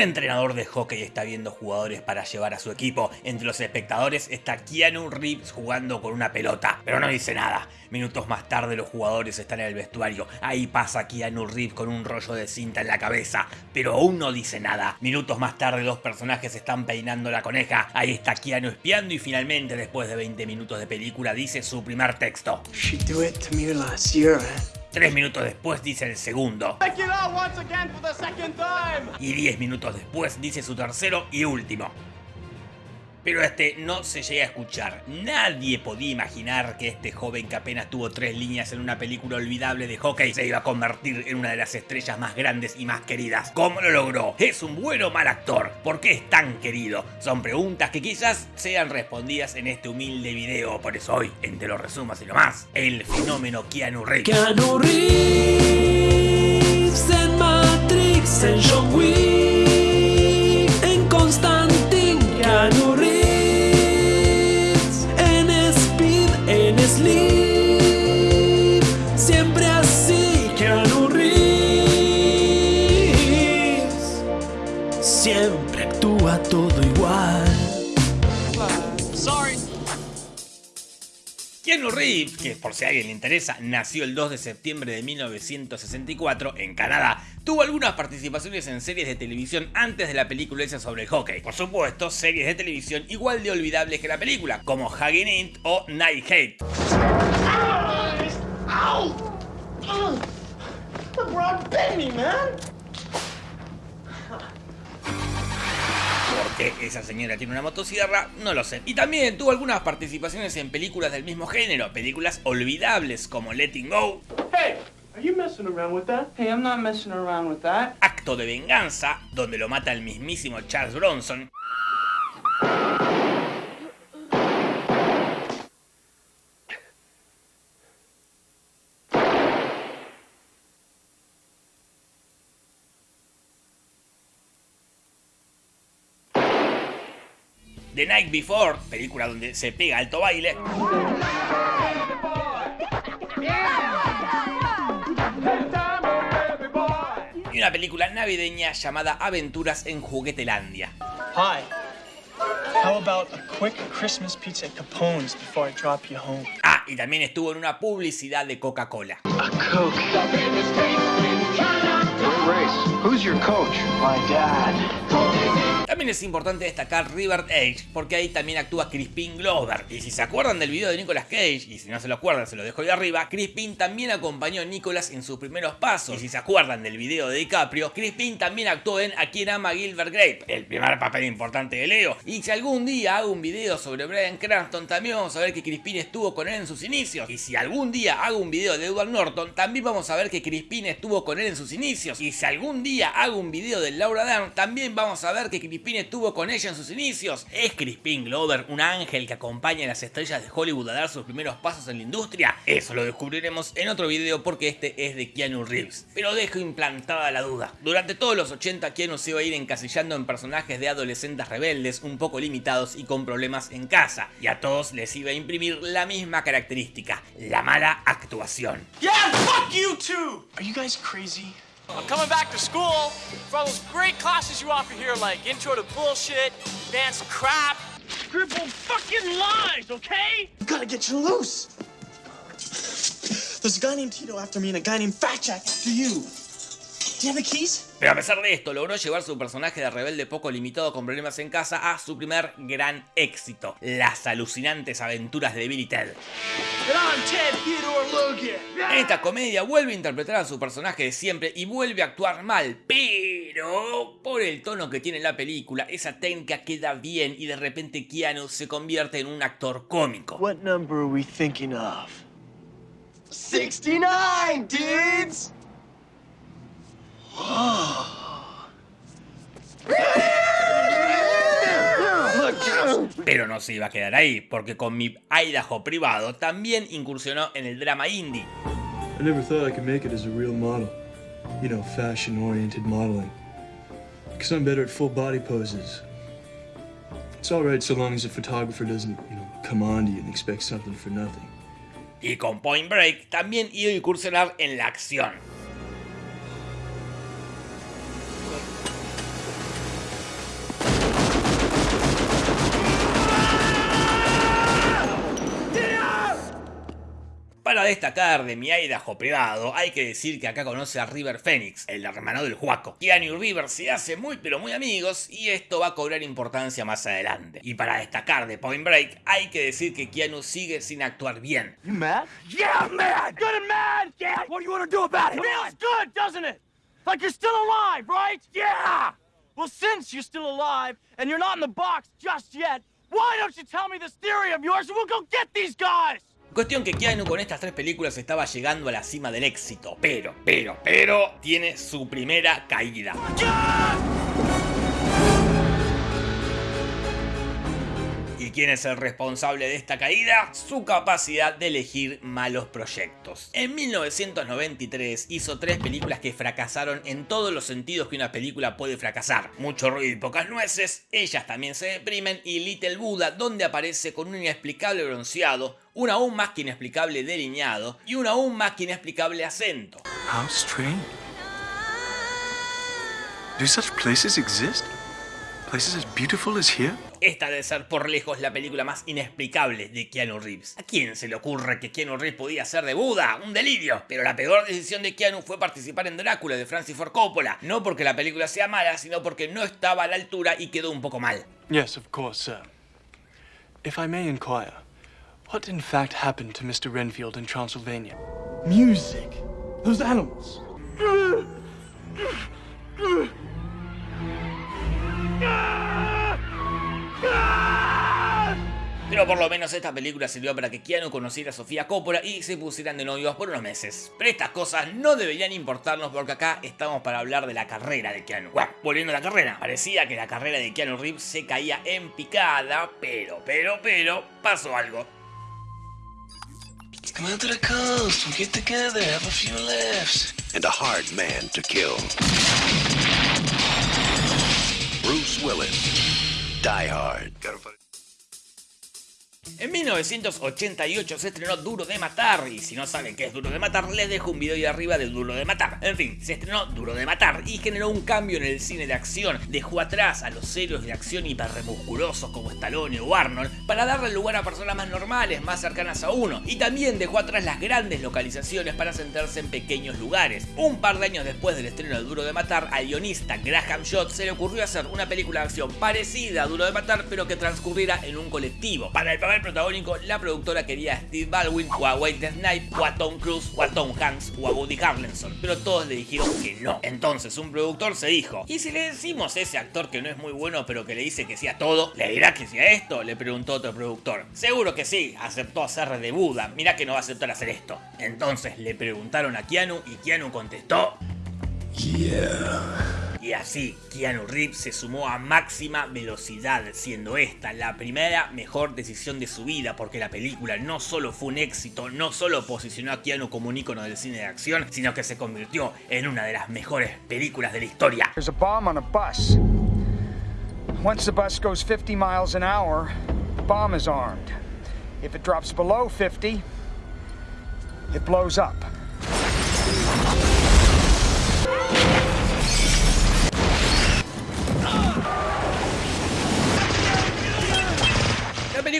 Un entrenador de hockey está viendo jugadores para llevar a su equipo. Entre los espectadores está Keanu Reeves jugando con una pelota, pero no dice nada. Minutos más tarde los jugadores están en el vestuario. Ahí pasa Keanu Reeves con un rollo de cinta en la cabeza, pero aún no dice nada. Minutos más tarde los personajes están peinando la coneja. Ahí está Keanu espiando y finalmente después de 20 minutos de película dice su primer texto. Tres minutos después dice el segundo. Y diez minutos después dice su tercero y último. Pero este no se llega a escuchar. Nadie podía imaginar que este joven que apenas tuvo tres líneas en una película olvidable de hockey se iba a convertir en una de las estrellas más grandes y más queridas. ¿Cómo lo logró? ¿Es un buen o mal actor? ¿Por qué es tan querido? Son preguntas que quizás sean respondidas en este humilde video. Por eso hoy, entre los resumos y lo más, el fenómeno Keanu Reeves. Keanu Reeves en Matrix, en John Wick, en Constantine, Keanu Reeves siempre actúa todo igual. Keanu Reeves, que por si a alguien le interesa, nació el 2 de septiembre de 1964 en Canadá. Tuvo algunas participaciones en series de televisión antes de la película esa sobre el hockey. Por supuesto, series de televisión igual de olvidables que la película, como Hugging It o Night Hate. ¿Por esa señora tiene una motosierra? No lo sé. Y también tuvo algunas participaciones en películas del mismo género, películas olvidables como Letting Go, Hey, are you messing around with that? Hey, I'm not messing around with that. Acto de Venganza, donde lo mata el mismísimo Charles Bronson, The Night Before, película donde se pega alto baile, y una película navideña llamada Aventuras en Juguetelandia. Hi. How about a quick Christmas pizza at Capone's before I drop you home? Ah, y también estuvo en una publicidad de Coca-Cola. A Coke. Who's your coach? My dad. También es importante destacar River Edge, porque ahí también actúa Crispin Glover. Y si se acuerdan del video de Nicolas Cage, y si no se lo acuerdan, se lo dejo ahí arriba, Crispin también acompañó a Nicolas en sus primeros pasos. Y si se acuerdan del video de DiCaprio, Crispin también actuó en A quien ama Gilbert Grape, el primer papel importante de Leo. Y si algún día hago un video sobre Brian Cranston, también vamos a ver que Crispin estuvo con él en sus inicios. Y si algún día hago un video de Edward Norton, también vamos a ver que Crispin estuvo con él en sus inicios. Y si algún día hago un video de Laura Dern, también vamos a ver que Crispin estuvo con ella en sus inicios. ¿Es Crispin Glover un ángel que acompaña a las estrellas de Hollywood a dar sus primeros pasos en la industria? Eso lo descubriremos en otro video porque este es de Keanu Reeves. Pero dejo implantada la duda. Durante todos los 80 Keanu se iba a ir encasillando en personajes de adolescentes rebeldes, un poco limitados y con problemas en casa. Y a todos les iba a imprimir la misma característica, la mala actuación. Yeah, fuck you too! Are you guys crazy? I'm coming back to school for all those great classes you offer here, like Intro to Bullshit, Advanced Crap. Scribble fucking lies, okay? You gotta get you loose. There's a guy named Tito after me and a guy named Fat Jack after you. Pero a pesar de esto, logró llevar su personaje de rebelde poco limitado con problemas en casa a su primer gran éxito, las alucinantes aventuras de Billy Ted. En esta comedia vuelve a interpretar a su personaje de siempre y vuelve a actuar mal, pero por el tono que tiene la película, esa técnica queda bien y de repente Keanu se convierte en un actor cómico. What number are we thinking of? 69, dudes! Pero no se iba a quedar ahí, porque con mi Idaho privado también incursionó en el drama indie. I never thought I could make it as a real model. You know, fashion oriented modeling. Because I'm better at full body poses. It's alright so long as the photographer doesn't, you know, come on to you and expect something for nothing. Y con Point Break también iba a incursionar en la acción. Para destacar de mi Idaho privado, hay que decir que acá conoce a River Phoenix, el hermano del Juaco. Keanu y River se hacen muy pero muy amigos y esto va a cobrar importancia más adelante. Y para destacar de Point Break, hay que decir que Keanu sigue sin actuar bien. You mad? Yeah, I'm mad! Good and mad! Yeah! What do you want to do about it? Feels good, doesn't it? Like you're still alive, right? Yeah! Well, since you're still alive and you're not in the box just yet, why don't you tell me this theory of yours and we'll go get these guys? Cuestión que Keanu con estas tres películas estaba llegando a la cima del éxito, pero, pero, pero, tiene su primera caída. ¿Y quién es el responsable de esta caída? Su capacidad de elegir malos proyectos. En 1993 hizo tres películas que fracasaron en todos los sentidos que una película puede fracasar. Mucho ruido y pocas nueces, ellas también se deprimen y Little Buddha donde aparece con un inexplicable bronceado, un aún más que inexplicable delineado y un aún más que inexplicable acento. How strange. Do such places exist? Places as beautiful as here? Esta debe ser por lejos la película más inexplicable de Keanu Reeves. ¿A quién se le ocurre que Keanu Reeves podía ser de Buda? ¡Un delirio! Pero la peor decisión de Keanu fue participar en Drácula de Francis Ford Coppola. No porque la película sea mala, sino porque no estaba a la altura y quedó un poco mal. Yes, of course, sir. If I may inquire, what in fact happened to Mr. Renfield in Transylvania? Music. Those animals. Pero por lo menos esta película sirvió para que Keanu conociera a Sofía Coppola y se pusieran de novios por unos meses. Pero estas cosas no deberían importarnos porque acá estamos para hablar de la carrera de Keanu. Bueno, volviendo a la carrera, parecía que la carrera de Keanu Reeves se caía en picada, pero, pero, pero, pasó algo. Come out to the coast, we'll get together, have a few laughs. and a hard man to kill. Bruce Willis. Die Hard. En 1988 se estrenó Duro de Matar, y si no saben qué es Duro de Matar, les dejo un video ahí arriba de Duro de Matar. En fin, se estrenó Duro de Matar y generó un cambio en el cine de acción. Dejó atrás a los héroes de acción hiperremusculosos como Stallone o Arnold para darle lugar a personas más normales, más cercanas a uno. Y también dejó atrás las grandes localizaciones para sentarse en pequeños lugares. Un par de años después del estreno de Duro de Matar, al guionista Graham Shot se le ocurrió hacer una película de acción parecida a Duro de Matar, pero que transcurriera en un colectivo. Para el papel protagónico, la productora quería a Steve Baldwin, o a Wade Snipe, o a Tom Cruise, o a Tom Hanks, o a Woody Harrelson, pero todos le dijeron que no. Entonces un productor se dijo, ¿y si le decimos a ese actor que no es muy bueno, pero que le dice que sí a todo? ¿Le dirá que sí a esto? Le preguntó otro productor. Seguro que sí, aceptó hacer de Buda, mirá que no va a aceptar hacer esto. Entonces le preguntaron a Keanu y Keanu contestó... Y así, Keanu Reeves se sumó a máxima velocidad, siendo esta la primera mejor decisión de su vida, porque la película no solo fue un éxito, no solo posicionó a Keanu como un ícono del cine de acción, sino que se convirtió en una de las mejores películas de la historia. There's a bomb on a bus. Once the bus goes 50 miles an hour, the bomb is armed. If it drops below 50, it blows up.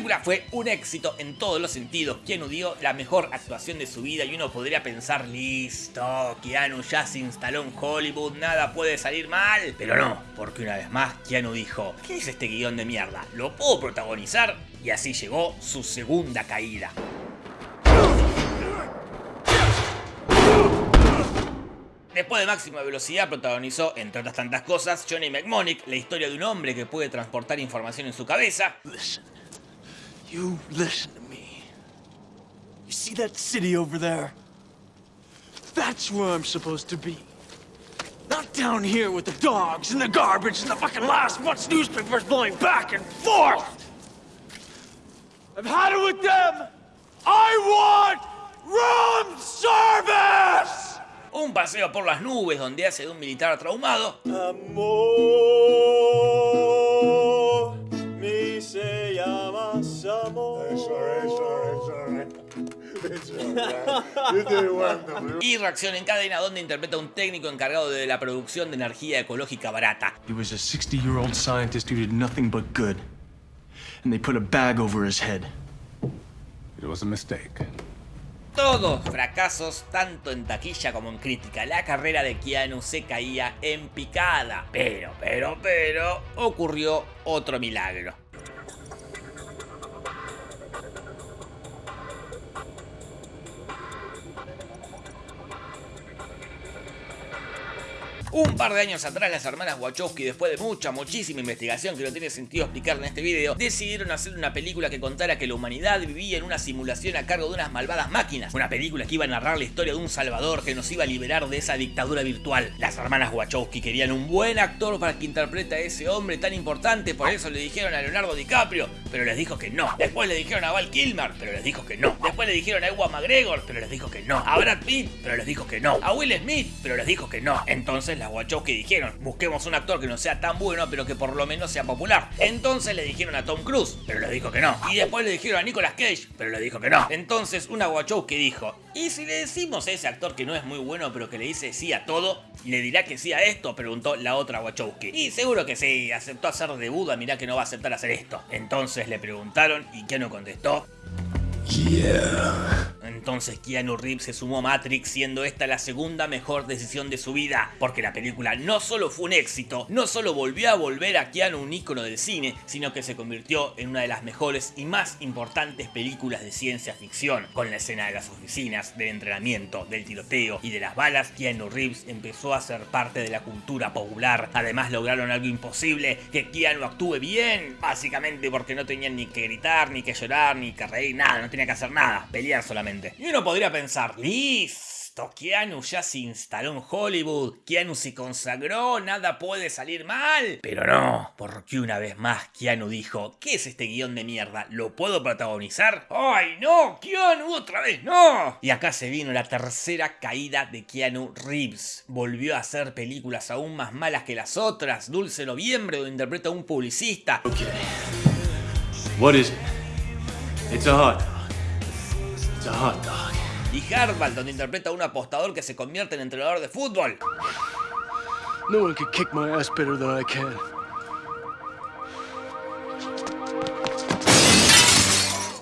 Película fue un éxito en todos los sentidos. Keanu dio la mejor actuación de su vida y uno podría pensar, listo, Keanu ya se instaló en Hollywood, nada puede salir mal. Pero no, porque una vez más Keanu dijo, ¿qué es este guion de mierda? ¿Lo puedo protagonizar? Y así llegó su segunda caída. Después de Máxima Velocidad protagonizó, entre otras tantas cosas, Johnny McMonick, la historia de un hombre que puede transportar información en su cabeza. You listen to me. You see that city over there? That's where I'm supposed to be. Not down here with the dogs and the garbage and the fucking last month's newspapers blowing back and forth. I've had it with them. I want room service! un paseo por las nubes donde hace de un militar traumado, Amor, y Reacción en Cadena donde interpreta a un técnico encargado de la producción de energía ecológica barata. He was a 60 year old scientist who did nothing but good. And they put a bag over his head. It was a mistake. todos fracasos tanto en taquilla como en crítica. La carrera de Keanu se caía en picada. Pero, pero, pero, ocurrió otro milagro. Un par de años atrás las hermanas Wachowski, después de mucha, muchísima investigación que no tiene sentido explicar en este video, decidieron hacer una película que contara que la humanidad vivía en una simulación a cargo de unas malvadas máquinas. Una película que iba a narrar la historia de un salvador que nos iba a liberar de esa dictadura virtual. Las hermanas Wachowski querían un buen actor para que interprete a ese hombre tan importante, por eso le dijeron a Leonardo DiCaprio, pero les dijo que no. Después le dijeron a Val Kilmer, pero les dijo que no. Después le dijeron a Ewan McGregor, pero les dijo que no. A Brad Pitt, pero les dijo que no. A Will Smith, pero les dijo que no. Entonces las Wachowski dijeron, busquemos un actor que no sea tan bueno, pero que por lo menos sea popular. Entonces le dijeron a Tom Cruise, pero le dijo que no. Y después le dijeron a Nicolas Cage, pero le dijo que no. Entonces una Wachowski dijo, ¿y si le decimos a ese actor que no es muy bueno, pero que le dice sí a todo? ¿Le dirá que sí a esto? Preguntó la otra Wachowski. Y seguro que sí, aceptó hacer de Buda, mirá que no va a aceptar hacer esto. Entonces le preguntaron y Keanu contestó, entonces Keanu Reeves se sumó a Matrix siendo esta la segunda mejor decisión de su vida, porque la película no solo fue un éxito, no solo volvió a volver a Keanu un ícono del cine, sino que se convirtió en una de las mejores y más importantes películas de ciencia ficción, con la escena de las oficinas, del entrenamiento, del tiroteo y de las balas, Keanu Reeves empezó a ser parte de la cultura popular, además lograron algo imposible, que Keanu actúe bien, básicamente porque no tenían ni que gritar, ni que llorar, ni que reír, nada, no tenía que hacer nada, pelear solamente. Y uno podría pensar, listo, Keanu ya se instaló en Hollywood, Keanu se consagró, nada puede salir mal. Pero no, porque una vez más Keanu dijo, ¿qué es este guion de mierda? ¿Lo puedo protagonizar? ¡Ay no! ¡Keanu otra vez no! Y acá se vino la tercera caída de Keanu Reeves. Volvió a hacer películas aún más malas que las otras, Dulce Noviembre donde interpreta a un publicista. Okay. What is it? It's a hot Y Hardball, donde interpreta a un apostador que se convierte en entrenador de fútbol. No one can kick my ass better than I can.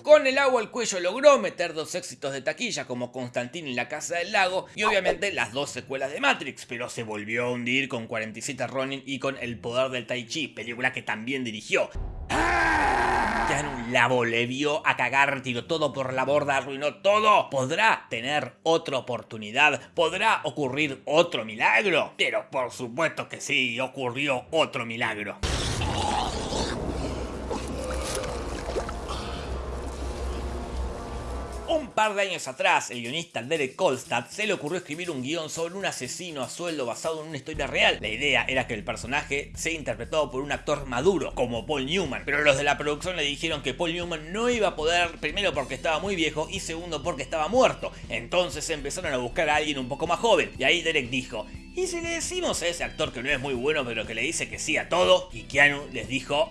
Con el agua al cuello logró meter dos éxitos de taquilla como Constantine en la Casa del Lago y obviamente las dos secuelas de Matrix, pero se volvió a hundir con 47 Ronin y con El Poder del Tai Chi, película que también dirigió. Keanu la volvió a cagar, tiró todo por la borda, arruinó todo. ¿Podrá tener otra oportunidad? ¿Podrá ocurrir otro milagro? Pero por supuesto que sí, ocurrió otro milagro. Un par de años atrás, el guionista Derek Kolstad se le ocurrió escribir un guion sobre un asesino a sueldo basado en una historia real. La idea era que el personaje sea interpretado por un actor maduro, como Paul Newman, pero los de la producción le dijeron que Paul Newman no iba a poder, primero porque estaba muy viejo y segundo porque estaba muerto. Entonces empezaron a buscar a alguien un poco más joven, y ahí Derek dijo, ¿y si le decimos a ese actor que no es muy bueno pero que le dice que sí a todo? Y les dijo,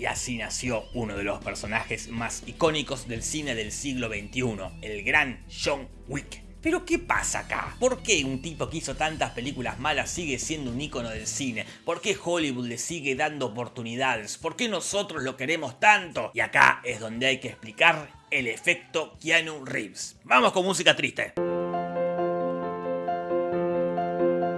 y así nació uno de los personajes más icónicos del cine del siglo XXI, el gran John Wick. Pero ¿qué pasa acá? ¿Por qué un tipo que hizo tantas películas malas sigue siendo un ícono del cine? ¿Por qué Hollywood le sigue dando oportunidades? ¿Por qué nosotros lo queremos tanto? Y acá es donde hay que explicar el efecto Keanu Reeves. Vamos con música triste.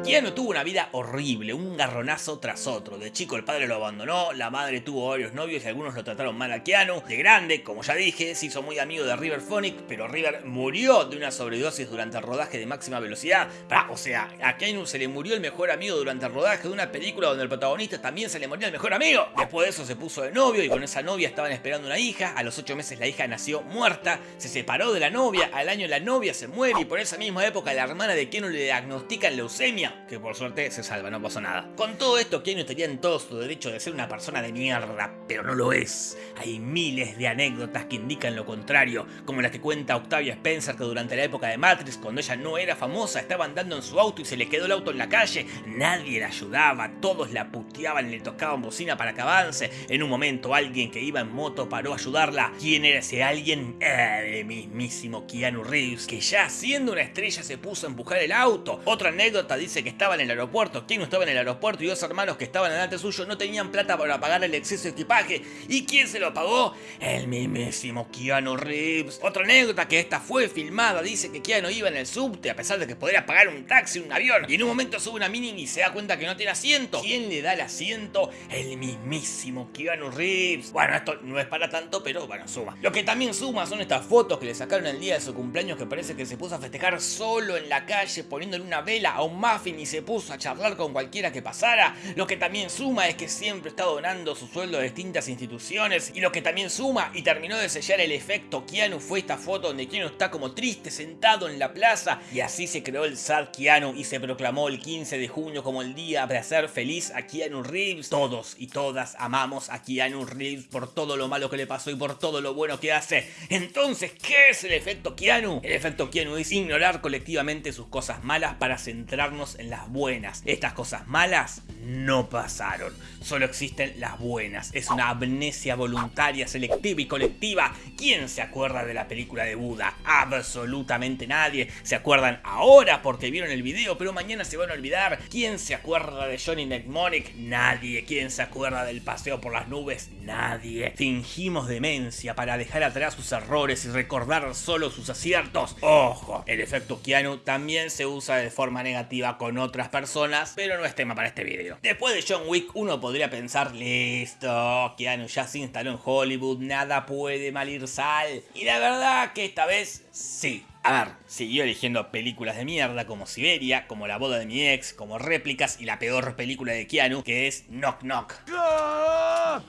Keanu tuvo una vida horrible, un garronazo tras otro. De chico el padre lo abandonó, la madre tuvo varios novios y algunos lo trataron mal a Keanu. De grande, como ya dije, se hizo muy amigo de River Phoenix, pero River murió de una sobredosis durante el rodaje de máxima velocidad. o sea, a Keanu se le murió el mejor amigo durante el rodaje de una película donde el protagonista también se le moría el mejor amigo. Después de eso se puso de novio y con esa novia estaban esperando una hija. A los 8 meses la hija nació muerta, se separó de la novia, al año la novia se muere y por esa misma época la hermana de Keanu le diagnostican leucemia que por suerte se salva, no pasó nada. Con todo esto, Keanu estaría en todo su derecho de ser una persona de mierda, pero no lo es. Hay miles de anécdotas que indican lo contrario, como la que cuenta Octavia Spencer que durante la época de Matrix, cuando ella no era famosa, estaba andando en su auto y se le quedó el auto en la calle, nadie la ayudaba, todos la puteaban y le tocaban bocina para que avance. En un momento alguien que iba en moto paró a ayudarla. ¿Quién era ese alguien? Eh, el mismísimo Keanu Reeves, que ya siendo una estrella se puso a empujar el auto. Otra anécdota dice dice que estaba en el aeropuerto, Keanu estaba en el aeropuerto y dos hermanos que estaban delante suyo no tenían plata para pagar el exceso de equipaje. ¿Y quién se lo pagó? El mismísimo Keanu Reeves. Otra anécdota que esta fue filmada, dice que Keanu iba en el subte a pesar de que podría pagar un taxi, un avión, y en un momento sube una mini y se da cuenta que no tiene asiento. ¿Quién le da el asiento? El mismísimo Keanu Reeves. Bueno, esto no es para tanto, pero bueno, suma. Lo que también suma son estas fotos que le sacaron el día de su cumpleaños que parece que se puso a festejar solo en la calle poniéndole una vela a un muffin y se puso a charlar con cualquiera que pasara. Lo que también suma es que siempre está donando su sueldo a distintas instituciones. Y lo que también suma y terminó de sellar el efecto Keanu fue esta foto donde Keanu está como triste sentado en la plaza. Y así se creó el Sad Keanu y se proclamó el 15 de junio como el día para hacer feliz a Keanu Reeves. Todos y todas amamos a Keanu Reeves por todo lo malo que le pasó y por todo lo bueno que hace. Entonces, ¿qué es el efecto Keanu? El efecto Keanu es ignorar colectivamente sus cosas malas para centrarnos en las buenas. Estas cosas malas no pasaron, solo existen las buenas. Es una amnesia voluntaria, selectiva y colectiva. ¿Quién se acuerda de la película de Buda? Absolutamente nadie. Se acuerdan ahora porque vieron el video, pero mañana se van a olvidar. ¿Quién se acuerda de Johnny Mnemonic? Nadie. ¿Quién se acuerda del paseo por las nubes? Nadie. Fingimos demencia para dejar atrás sus errores y recordar solo sus aciertos. Ojo, el efecto Keanu también se usa de forma negativa con otras personas, pero no es tema para este video. Después de John Wick, uno podría pensar, listo, Keanu ya se instaló en Hollywood, nada puede mal ir sal. Y la verdad que esta vez sí. A ver, siguió eligiendo películas de mierda como Siberia, como La boda de mi ex, como Réplicas y la peor película de Keanu, que es Knock Knock. Ah,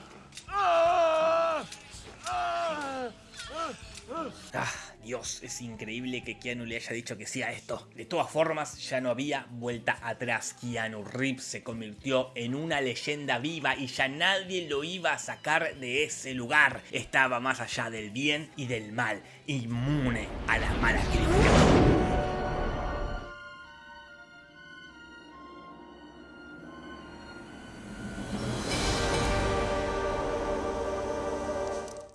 Dios, es increíble que Keanu le haya dicho que sí a esto. De todas formas, ya no había vuelta atrás. Keanu Reeves se convirtió en una leyenda viva y ya nadie lo iba a sacar de ese lugar. Estaba más allá del bien y del mal, inmune a las malas críticas.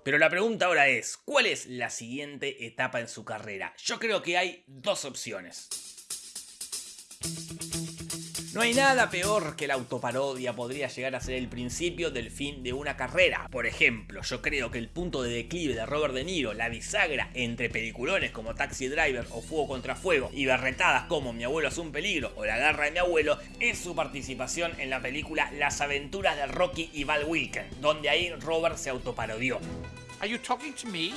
Pero la pregunta ahora es, ¿cuál es la siguiente etapa en su carrera? Yo creo que hay dos opciones. No hay nada peor que la autoparodia podría llegar a ser el principio del fin de una carrera. Por ejemplo, yo creo que el punto de declive de Robert De Niro, la bisagra entre peliculones como Taxi Driver o Fuego contra Fuego y berretadas como Mi abuelo es un peligro o La garra de mi abuelo, es su participación en la película Las aventuras de Rocky y Val Wilken, donde ahí Robert se autoparodió. Are you talking to me?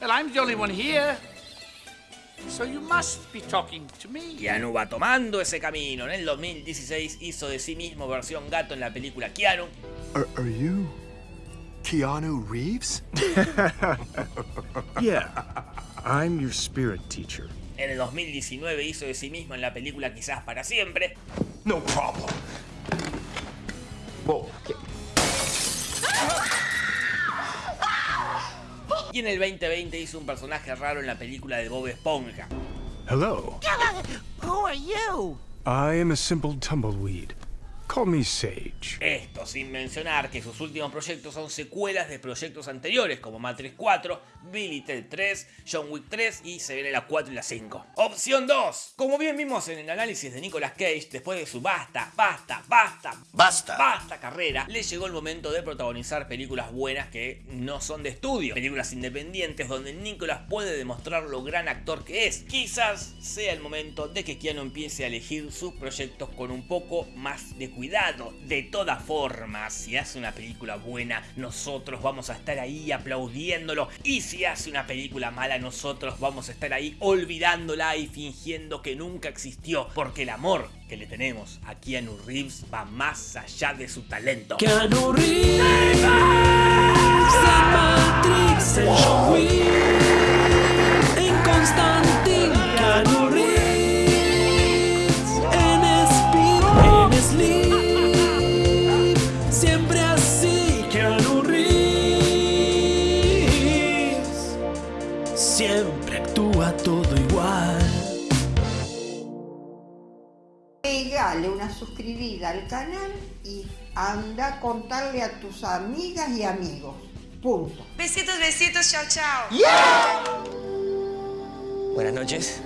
Well, I'm the only one here. So you must be talking to me. Keanu va tomando ese camino. En el 2016 hizo de sí mismo versión gato en la película Keanu. Are, are you Keanu Reeves? Yeah, I'm your spirit teacher. En el 2019 hizo de sí mismo en la película Quizás para siempre. No problem. Whoa. Y en el 2020 hizo un personaje raro en la película de Bob Esponja. Hello. Who are you? I am a simple tumbleweed. Call me Sage. Esto sin mencionar que sus últimos proyectos son secuelas de proyectos anteriores como Matrix 4, Billy Ted 3, John Wick 3 y se viene la 4 y la 5. Opción 2. Como bien vimos en el análisis de Nicolas Cage, después de su basta, basta, basta, Basta. basta le llegó el momento de protagonizar películas buenas que no son de estudio, películas independientes donde Nicolas puede demostrar lo gran actor que es. Quizás sea el momento de que Keanu empiece a elegir sus proyectos con un poco más de cuidado. De todas formas, si hace una película buena, nosotros vamos a estar ahí aplaudiéndolo. Y si hace una película mala, nosotros vamos a estar ahí olvidándola y fingiendo que nunca existió. Porque el amor que le tenemos a Keanu Reeves va más allá de su talento. Keanu Reeves Pegale una suscribida al canal y anda a contarle a tus amigas y amigos. Punto. Besitos, besitos, chao, chao. Buenas noches.